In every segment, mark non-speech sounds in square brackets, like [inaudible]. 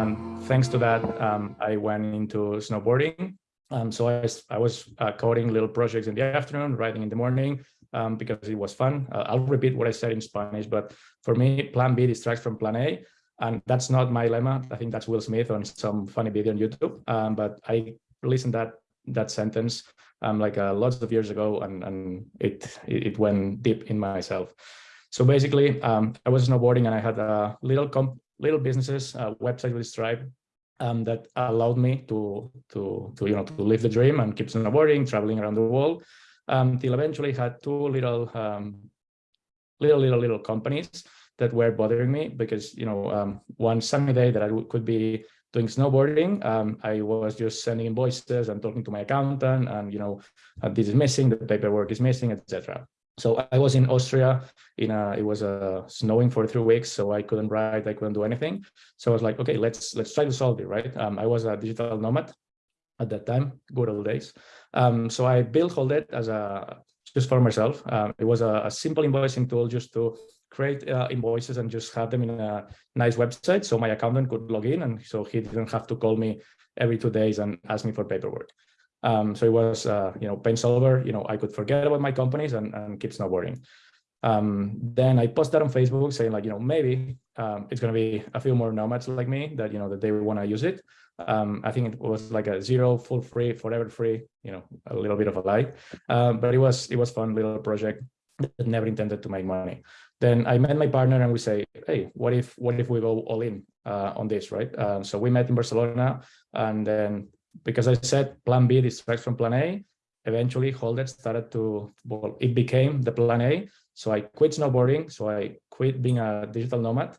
And thanks to that, um, I went into snowboarding. Um, so I, I was uh, coding little projects in the afternoon, writing in the morning, um, because it was fun. Uh, I'll repeat what I said in Spanish, but for me, plan B distracts from plan A. And that's not my lemma. I think that's Will Smith on some funny video on YouTube. Um, but I listened that that sentence um, like uh, lots of years ago, and, and it, it went deep in myself. So basically, um, I was snowboarding and I had a little comp little businesses, a website with Stripe um, that allowed me to, to, to, you know, to live the dream and keep snowboarding, traveling around the world, until eventually had two little, um, little, little, little companies that were bothering me because, you know, um, one sunny day that I could be doing snowboarding, um, I was just sending invoices and talking to my accountant and, you know, uh, this is missing, the paperwork is missing, etc. So I was in Austria in a, it was uh, snowing for three weeks, so I couldn't write, I couldn't do anything. So I was like, okay, let's let's try to solve it, right? Um, I was a digital nomad at that time, good old days. Um, so I built Holded as a just for myself. Um, it was a, a, simple invoicing tool just to create uh, invoices and just have them in a nice website so my accountant could log in and so he didn't have to call me every two days and ask me for paperwork. Um, so it was, uh, you know, pain solver, you know, I could forget about my companies and, and keep snowboarding. Um, then I posted that on Facebook saying like, you know, maybe um, it's going to be a few more nomads like me that, you know, that they want to use it. Um, I think it was like a zero, full free, forever free, you know, a little bit of a lie, um, but it was, it was fun little project that never intended to make money. Then I met my partner and we say, hey, what if, what if we go all in uh, on this, right? Um, so we met in Barcelona and then because I said plan B distracts from plan A, eventually Holded started to, well, it became the plan A. So I quit snowboarding. So I quit being a digital nomad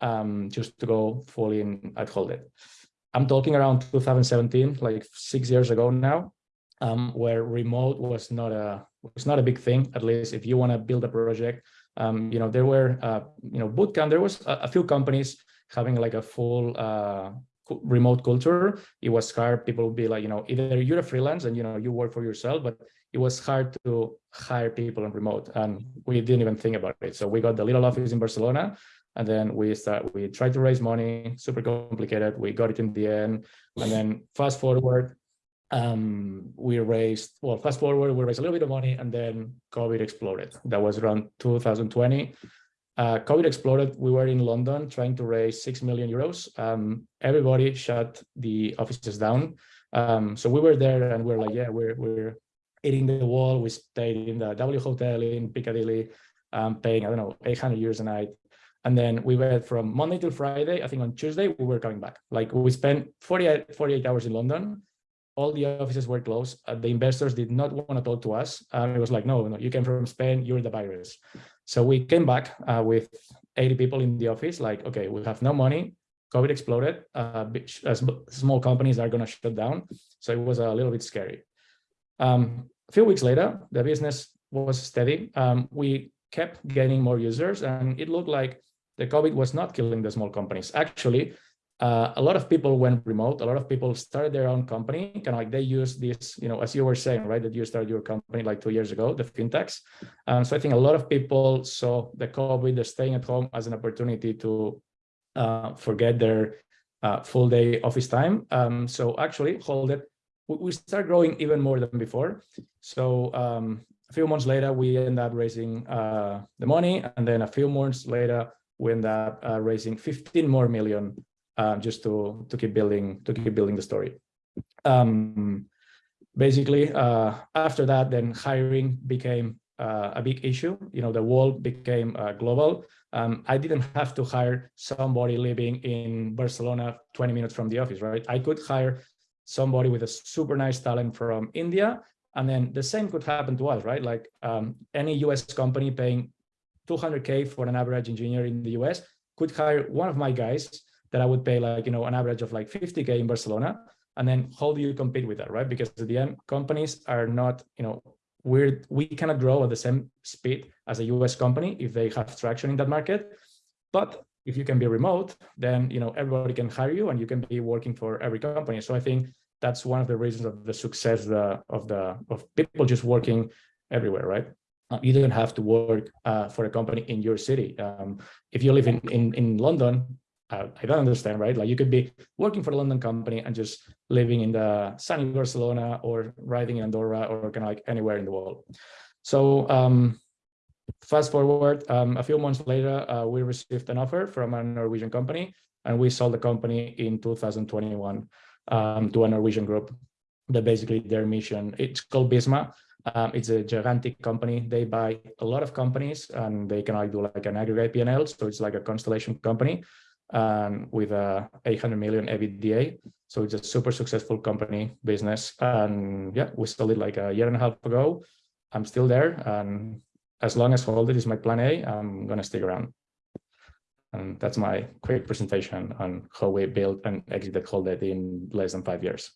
um, just to go full in at Holded. I'm talking around 2017, like six years ago now, um, where remote was not a was not a big thing. At least if you want to build a project, um, you know there were uh, you know bootcamp. There was a, a, few companies having like a full uh, remote culture, it was hard. People would be like, you know, either you're a freelance and, you know, you work for yourself, but it was hard to hire people on remote. And we didn't even think about it. So we got the little office in Barcelona and then we start, we tried to raise money, super complicated. We got it in the end. And then fast forward, um, we raised, well, fast forward, we raised a little bit of money and then COVID exploded. That was around 2020 uh, COVID exploded. We were in London trying to raise 6 million euros. Um, everybody shut the offices down. Um, so we were there and we are like, yeah, we're, we're eating the wall. We stayed in the W Hotel in Piccadilly, um, paying, I don't know, 800 euros a night. And then we went from Monday till Friday. I think on Tuesday, we were coming back. Like we spent 48, 48 hours in London. All the offices were closed. Uh, the investors did not want to talk to us. Um, it was like, no, no, you came from Spain, you're the virus. So we came back uh, with 80 people in the office, like, okay, we have no money, COVID exploded, uh, small companies are gonna shut down. So it was a little bit scary. Um, a few weeks later, the business was steady. Um, we kept gaining more users and it looked like the COVID was not killing the small companies. Actually, uh, a lot of people went remote. A lot of people started their own company, kind of like they use this, you know, as you were saying, right, that you started your company like two years ago, the fintechs. Um, so I think a lot of people saw the COVID, the staying at home as an opportunity to uh, forget their uh, full day office time. Um, so actually, Holded, we start growing even more than before. So um, a few months later, we end up raising uh, the money, and then a few months later, we end up uh, raising 15 more million uh, just to to keep building to keep building the story. Um, basically, uh, after that, then hiring became uh, a big issue. You know, the world became uh, global. Um, I didn't have to hire somebody living in Barcelona 20 minutes from the office, right? I could hire somebody with a super nice talent from India. And then the same could happen to us, right? Like um, any US company paying 200K for an average engineer in the US could hire one of my guys that I would pay like, you know, an average of like 50K in Barcelona. And then how do you compete with that, right? Because at the end, companies are not, you know, we're, we cannot grow at the same speed as a US company if they have traction in that market. But if you can be remote, then, you know, everybody can hire you and you can be working for every company. So I think that's one of the reasons of the success of the of people just working everywhere, right? Uh, you don't have to work uh, for a company in your city. Um, if you live in, in, in London, uh, I don't understand, right? Like you could be working for a London company and just living in the sunny Barcelona or riding in Andorra or kind of like anywhere in the world. So um, fast forward, um, a few months later, uh, we received an offer from a Norwegian company and we sold the company in 2021 um, to a Norwegian group that basically their mission, it's called Visma. Um, it's a gigantic company. They buy a lot of companies and they can like do like an aggregate PNL. So it's like a constellation company and with a 800 million EBITDA. So it's a super successful company business. And yeah, we sold it like a year and a half ago. I'm still there. And as long as Holded is my plan A, I'm going to stick around. And that's my quick presentation on how we built and exited Holded in less than five years.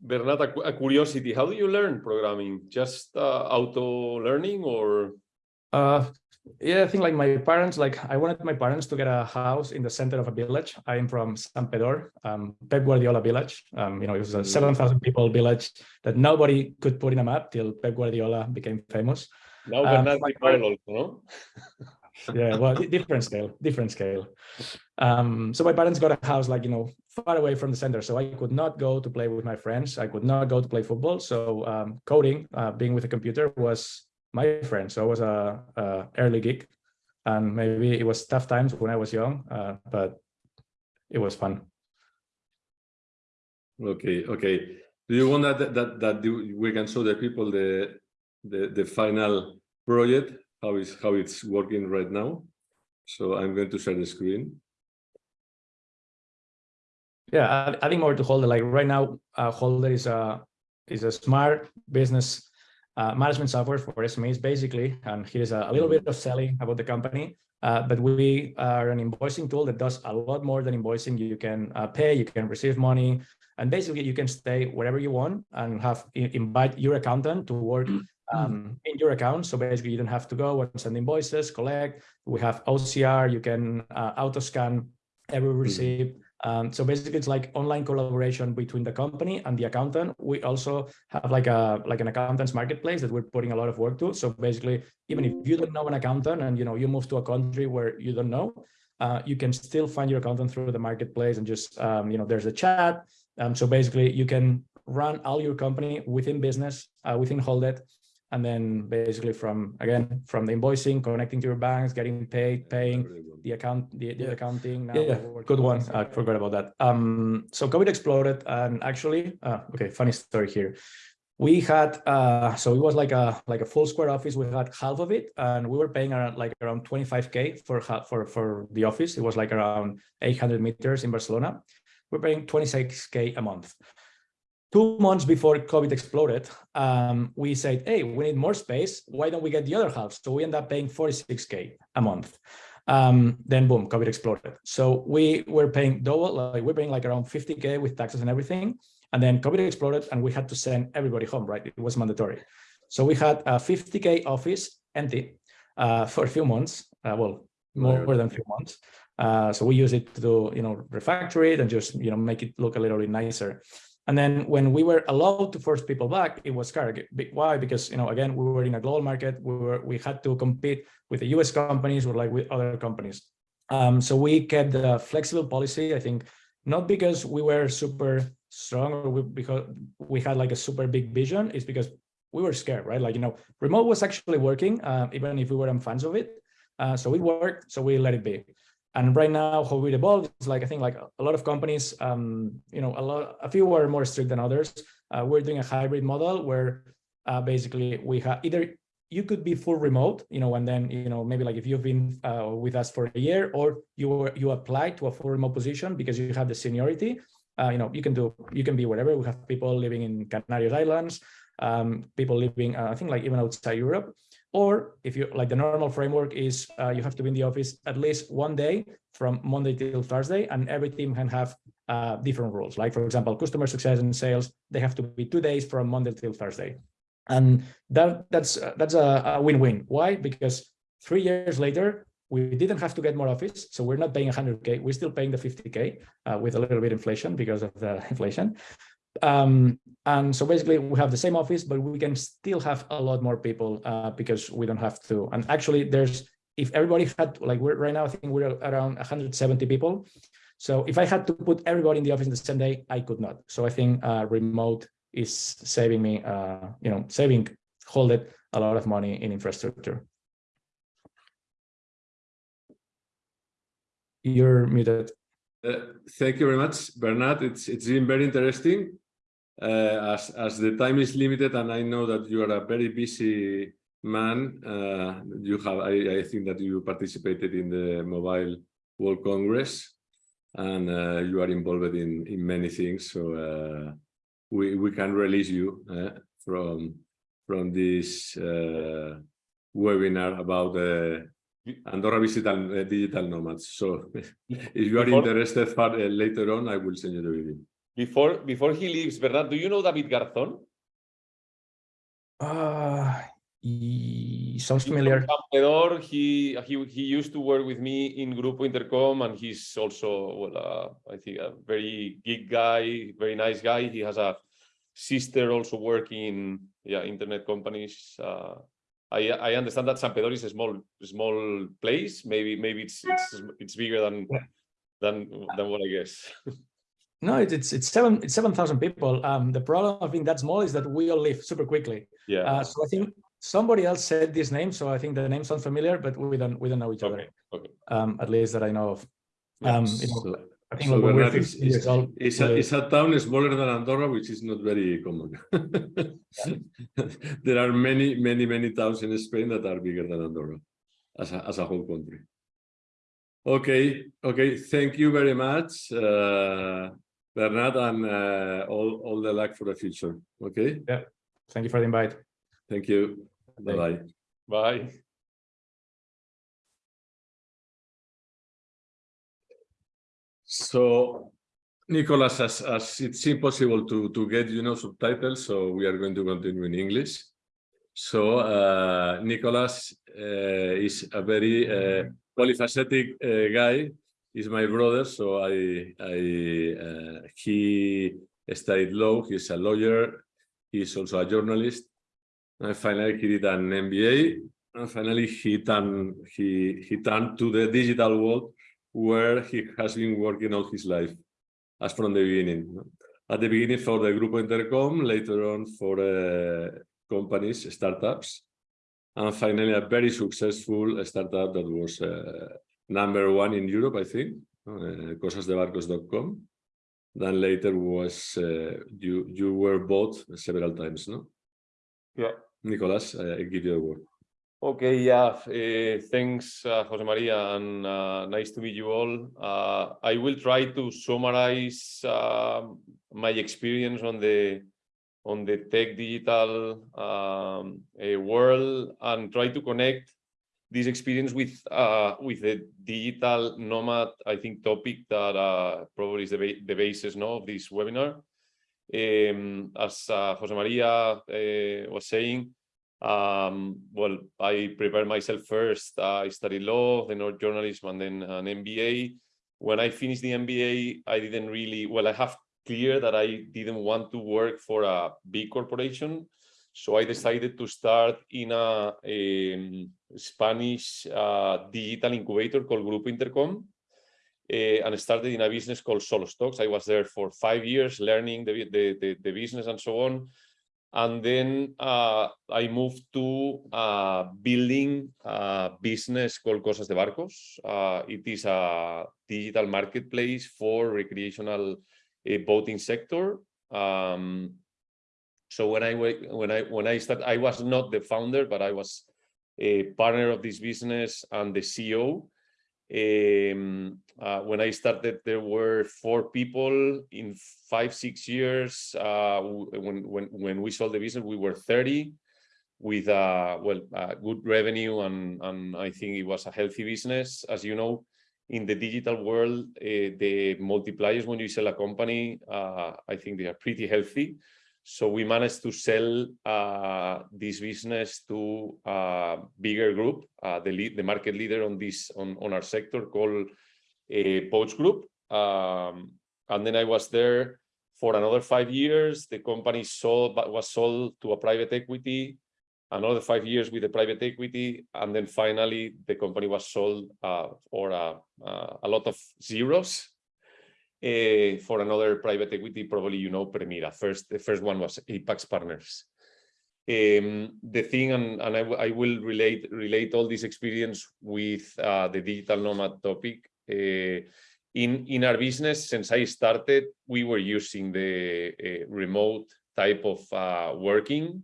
Bernat, a, curiosity, how do you learn programming? Just uh, auto learning or? Uh, yeah, I think like my parents, like I wanted my parents to get a house in the center of a village. I am from Santpedor, um, Pep Guardiola village. Um, you know, it was a mm. 7,000 people village that nobody could put in a map till Pep Guardiola became famous. Now um, also, no? yeah, well, different scale, different scale. Um, so my parents got a house like, you know, far away from the center. So I could not go to play with my friends. I could not go to play football. So um, coding, uh, being with a computer was my friend. So I was a, a, early geek and maybe it was tough times when I was young, uh, but it was fun. Okay, okay. Do you want that that that we can show the people the the the final project how is how it's working right now? So I'm going to share the screen. Yeah, I adding more to Holded. Like right now, uh, Holded is a is a smart business uh, management software for SMEs, basically. And here's a, a little bit of selling about the company. Uh, but we are an invoicing tool that does a lot more than invoicing. You can uh, pay, you can receive money, and basically you can stay wherever you want and have invite your accountant to work um, in your account. So basically you don't have to go and send invoices, collect. We have OCR, you can uh, auto scan every receipt. Um, so basically, it's like online collaboration between the company and the accountant. We also have like a like an accountant's marketplace that we're putting a lot of work to. So basically, even if you don't know an accountant and you know you move to a country where you don't know, uh, you can still find your accountant through the marketplace and just um, you know there's a chat. Um, so basically, you can run all your company within business uh, within Holded and then basically from again from the invoicing connecting to your banks getting paid paying the account the, the yeah. accounting yeah, good one. i forgot about that. Um so covid exploded and actually uh, okay funny story here. We had uh so it was like a like a full square office. We had half of it and we were paying around like around 25k for for for the office. It was like around 800 meters in barcelona. We're paying 26k a month two months before COVID exploded, um, we said, hey, we need more space. Why don't we get the other half? So we end up paying 46K a month. Um, then boom, COVID exploded. So we were paying double, like we're paying like around 50K with taxes and everything. And then COVID exploded and we had to send everybody home, right? It was mandatory. So we had a 50K office empty uh, for a few months, uh, well, more, more than a few months. Uh, so we use it to, you know, refactor it and just, you know, make it look a little bit nicer. And then when we were allowed to force people back, it was scary. Why? Because, you know, again, we were in a global market. We were, we had to compete with the US companies or like with other companies. Um, so we kept the flexible policy, I think, not because we were super strong or we, because we had like a super big vision, it's because we were scared, right? Like, you know, remote was actually working, uh, even if we weren't fans of it. Uh, so it worked, so we let it be. And right now, how we evolved is like I think like a lot of companies, um, you know, a lot, a few are more strict than others. Uh, we're doing a hybrid model where uh, basically we have either you could be full remote, you know, and then you know maybe like if you've been uh, with us for a year, or you were, you applied to a full remote position because you have the seniority. Uh, you know, you can do you can be wherever. We have people living in Canary Islands, um, people living, uh, I think like even outside Europe. Or if you like the normal framework is uh, you have to be in the office at least one day from Monday till Thursday, and every team can have uh, different rules. Like for example, customer success and sales, they have to be two days from Monday till Thursday. And that that's uh, that's a win-win. Why? Because three years later, we didn't have to get more office. So we're not paying 100K. We're still paying the 50K uh, with a little bit inflation because of the [laughs] inflation. Um, and so basically we have the same office, but we can still have a lot more people uh, because we don't have to. And actually there's if everybody had like we're right now, I think we're around 170 people. So if I had to put everybody in the office in the same day, I could not. So I think uh, remote is saving me, uh, you know, saving Holded a lot of money in infrastructure. You're muted. Uh, thank you very much, Bernard. It's it's been very interesting. Uh, as as the time is limited, and I know that you are a very busy man. Uh, you have I, I think that you participated in the Mobile World Congress, and uh, you are involved in in many things. So uh, we we can release you uh, from from this uh, webinar about the Andorra Digital, digital Nomads. So [laughs] if you are interested for, later on, I will send you the video. Before before he leaves, Bernard, do you know David Garzón? Uh, he sounds familiar. He he he used to work with me in Grupo Intercom, and he's also well, uh, I think a very geek guy, very nice guy. He has a sister also working in yeah internet companies. Uh, I I understand that Santpedor is a small small place. Maybe maybe it's it's it's bigger than than than what I guess. [laughs] No, it's it's it's seven it's seven thousand people. Um, the problem of being that small is that we all live super quickly. Yeah. Uh, so I think somebody else said this name, so I think the name sounds familiar, but we don't we don't know each other. okay. Okay. Um, at least that I know of. Yeah. Um, you know, So, I think so when we're Bernard is- years old, it's a, it's a town smaller than Andorra, which is not very common. [laughs] there are many, many, many towns in Spain that are bigger than Andorra as a, as a whole country. Okay, okay, thank you very much, uh, Bernard, and uh, all, all the luck for the future. Okay, Yeah. thank you for the invite. thank you. Bye-bye. Bye. So, Nicolas, as, as it's impossible to, to get, you know, subtitles, so we are going to continue in English. So, uh, Nicolas uh, is a very uh, polyphacetic uh, guy. He's my brother, so I, I, uh, he studied law. He's a lawyer. He's also a journalist. And finally, he did an MBA. And finally, he turned, he, he turned to the digital world where he has been working all his life, as from the beginning. At the beginning for the Grupo Intercom, later on for uh, companies, startups, and finally a very successful startup that was uh, number one in Europe, I think, uh, cosasdebarcos.com. Then later was, uh, you, you were bought several times, no? Yeah. Nicolas, I I give you a word. Okay, yeah, uh, thanks, uh, Jose Maria, and uh, nice to meet you all. Uh, I will try to summarize um, my experience on the on the tech digital um, uh, world and try to connect this experience with uh, with the digital nomad, I think, topic that uh, probably is the, ba the basis no, of this webinar. Um, as uh, Jose Maria uh, was saying, um, well, I prepared myself first. I studied law, then journalism, and then an MBA. When I finished the MBA, I didn't really, well, I have clear that I didn't want to work for a big corporation. So I decided to start in a, um, Spanish uh, digital incubator called Grupo Intercom. eh, and started in a business called SoloStocks. I was there for five years learning the, the, the, the business and so on. And then uh, I moved to uh, building a business called Cosas de Barcos. Uh, it is a digital marketplace for recreational uh, boating sector. Um, so when I when I when I started, I was not the founder, but I was a partner of this business and the CEO. Um, uh, when I started, there were four people. In five, six years, uh, when when when we sold the business, we were 30 with uh, well, uh, good revenue, and and I think it was a healthy business. As you know, in the digital world, uh, the multipliers when you sell a company, uh, I think they are pretty healthy. So we managed to sell uh, this business to a bigger group, uh, the lead, the market leader on this on, on our sector called a Boats Group. Um, and then I was there for another five years. The company sold was sold to a private equity. another five years with the private equity, and then finally the company was sold uh, for a, uh, a lot of zeros uh, for another private equity. Probably you know Permira. First, the first one was Apax Partners. Um, the thing, and, and I, I will relate relate all this experience with uh, the digital nomad topic. Uh, in in our business, since I started, we were using the uh, remote type of uh, working.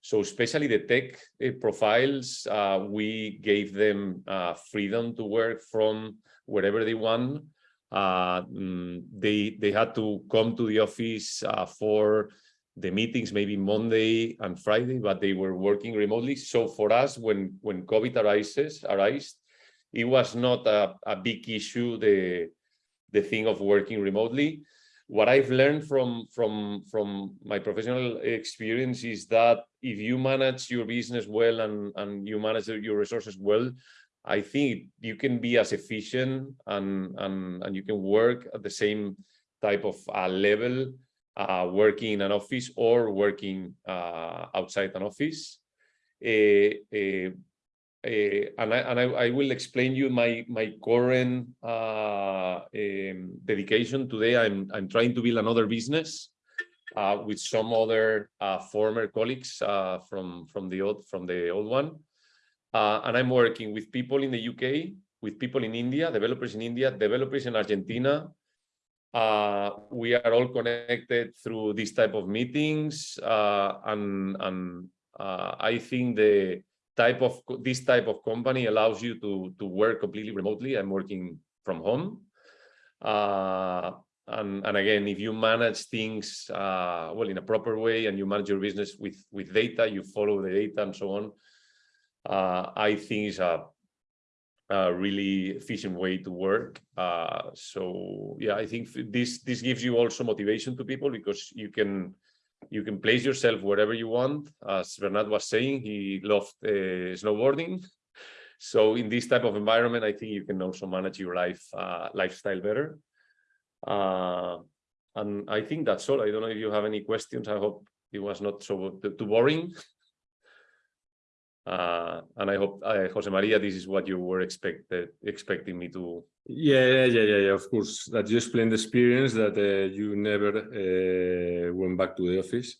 So especially the tech profiles, uh, we gave them uh, freedom to work from wherever they want. Uh, mm, they they had to come to the office uh, for the meetings maybe Monday and Friday, but they were working remotely. So for us, when when COVID arises, arised, it was not a, a big issue. The the thing of working remotely. What I've learned from from from my professional experience is that if you manage your business well and and you manage your resources well, I think you can be as efficient and and and you can work at the same type of uh, level uh, working in an office or working uh, outside an office. Eh, eh, eh, and I, and I, I will explain you my my current um, dedication today. I'm I'm trying to build another business uh, with some other uh, former colleagues from from the old from the old one, uh, and I'm working with people in the UK, with people in India, developers in India, developers in Argentina, uh, we are all connected through this type of meetings uh, and and uh, I think the type of this type of company allows you to to work completely remotely. I'm working from home. Uh, and, and again, if you manage things uh, well in a proper way and you manage your business with with data, you follow the data and so on. Uh, I think it's a a really efficient way to work. Uh, so yeah, I think this this gives you also motivation to people because you can you can place yourself wherever you want. As Bernard was saying, he loved uh, snowboarding. [laughs] So in this type of environment, I think you can also manage your life uh, lifestyle better. Uh, and I think that's all. I don't know if you have any questions. I hope it was not so too boring. [laughs] Uh, and I hope, uh, Jose Maria, this is what you were expected expecting me to. Yeah, yeah, yeah, yeah, yeah, of course. That you explained the experience that uh, you never uh, went back to the office.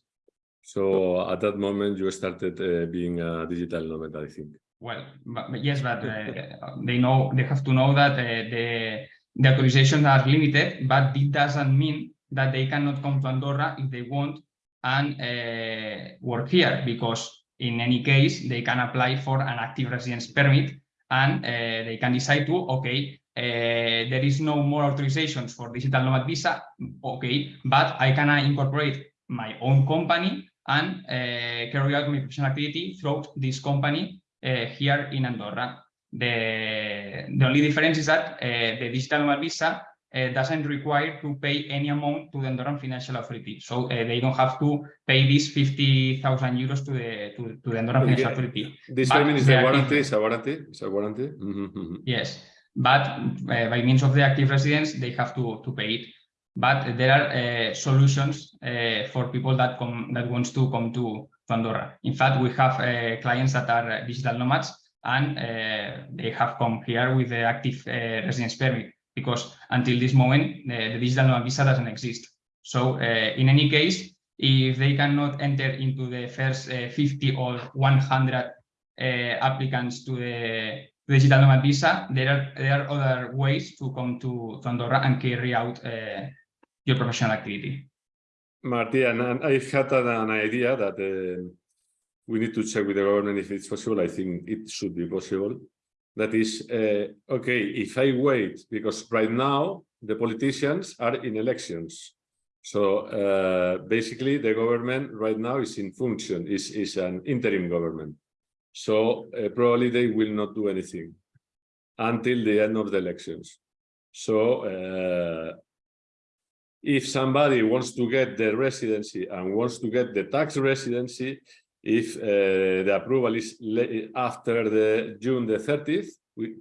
So at that moment, you started uh, being a digital nomad, I think. Well, but, but yes, but uh, they know they have to know that uh, the the authorizations are limited, but it doesn't mean that they cannot come to Andorra if they want and uh, work here because in any case they can apply for an active residence permit and uh, they can decide to okay uh, there is no more authorizations for digital nomad visa okay but I can incorporate my own company and uh, carry out my professional activity through this company here in Andorra. The, the only difference is that the digital nomad visa doesn't require to pay any amount to the Andorran Financial Authority. So uh, they don't have to pay these 50,000 euros to the, to, to the Andorran. Financial Authority. This But payment is a warranty, it's a warranty, it's a warranty. Mhm, mhm. Yes, but uh, by means of the active residence, they have to, to pay it. But there are uh, solutions uh, for people that come that wants to come to, to Andorra. In fact, we have uh, clients that are uh, digital nomads and uh, they have come here with the active uh, residence permit because until this moment the, digital nomad visa doesn't exist. So uh, in any case, if they cannot enter into the first uh, 50 or 100 uh, applicants to the digital nomad visa, there are there are other ways to come to, Andorra and carry out your professional activity. Marty, and, and I had an, an idea that uh, we need to check with the government if it's possible. I think it should be possible. That is, uh, okay, if I wait, because right now the politicians are in elections. So uh, basically the government right now is in function, is, is an interim government. So uh, probably they will not do anything until the end of the elections. So uh, if somebody wants to get the residency and wants to get the tax residency, if uh, the approval is after the June the 30th, we,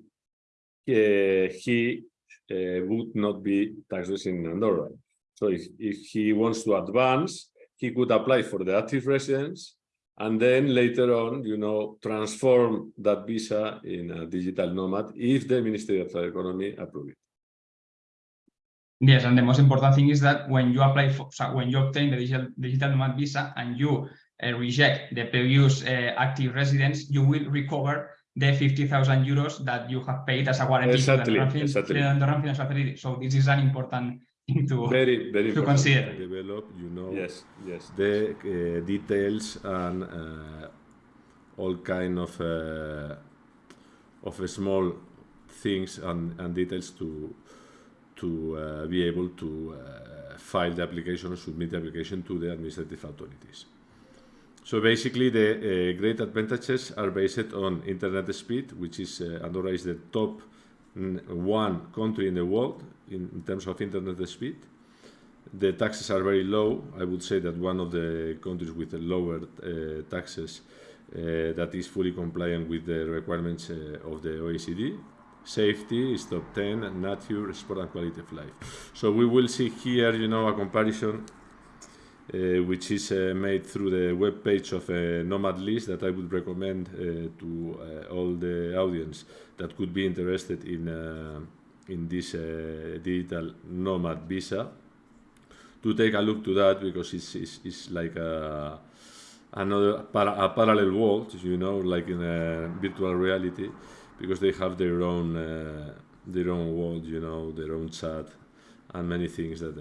uh, he uh, would not be tax resident in Andorra. So if, if he wants to advance, he could apply for the active residence and then later on, you know, transform that visa in a digital nomad if the Ministry of Economy approves it. Yes, and the most important thing is that when you apply for, so when you obtain the digital, digital nomad visa and you uh, reject the previous uh, active residence, you will recover the 50,000 euros that you have paid as a warranty Exactly, to the Andorran, exactly. the Financial Authority. So this is an important thing to, Very, very to important. consider. develop, you know, Yes, yes. the uh, details and uh, all kind of uh, of small things and, and details to to uh, be able to uh, file the application or submit the application to the administrative authorities. So basically, the uh, great advantages are based on internet speed, which is uh, Andorra is the top mm, one country in the world in, in terms of internet speed. The taxes are very low. I would say that one of the countries with the lower uh, taxes uh, that is fully compliant with the requirements uh, of the OECD. Safety is top 10, and nature, sport and quality of life. So we will see here, you know, a comparison uh, which is uh, made through the web page of uh, Nomad List that I would recommend uh, to uh, all the audience that could be interested in uh, in this digital nomad visa. To take a look to that because it's, it's, it's like a, another para, a parallel world, you know, like in a virtual reality, because they have their own their own world, you know, their own chat, and many things that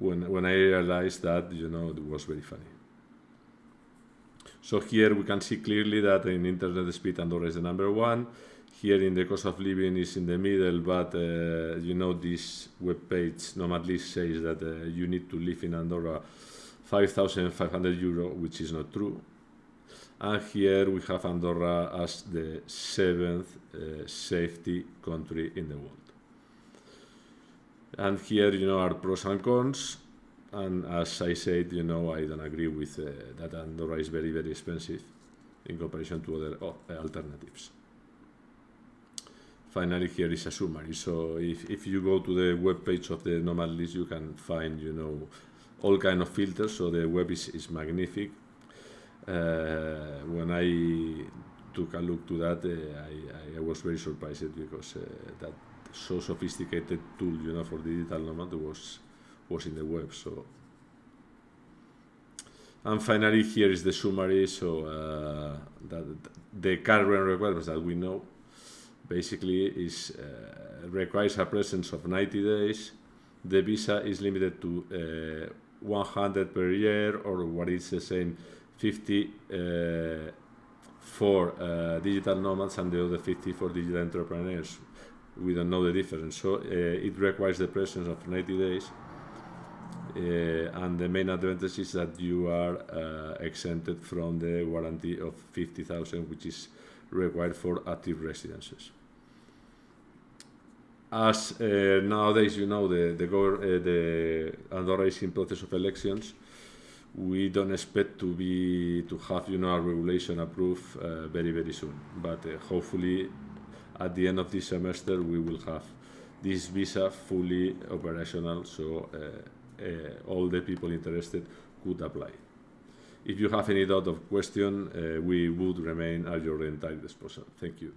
when when I realized that, you know, it was very funny. So here we can see clearly that in internet speed, Andorra is the number one. Here in the cost of living is in the middle, but uh, you know this web page says that uh, you need to live in Andorra 5,500 euro, which is not true. And here we have Andorra as the seventh uh, safety country in the world. And here, you know, are pros and cons. And as I said, you know, I don't agree with uh, that Andorra is very, very expensive in comparison to other uh, alternatives. Finally, here is a summary. So if, if you go to the web page of the Nomad List, you can find, you know, all kind of filters. So the web is, is magnific. Uh, when I took a look to that, uh, I, I was very surprised because uh, that so sophisticated tool, you know, for digital nomad was was in the web. So, and finally, here is the summary. So uh, that the current requirements that we know basically is uh, requires a presence of 90 days. The visa is limited to uh, 100 per year, or what is the same, 50 uh, for uh, digital nomads and the other 50 for digital entrepreneurs. We don't know the difference. So uh, it requires the presence of 90 days. Uh, and the main advantage is that you are uh, exempted from the warranty of 50,000, which is required for active residences. As uh, nowadays, you know, the the, gov- uh, the Andorra is in process of elections. We don't expect to be to have, you know, a regulation approved uh, very very soon. But uh, hopefully, at the end of this semester, we will have this visa fully operational, so uh, uh, all the people interested could apply. If you have any doubt or question, uh, we would remain at your entire disposal. Thank you.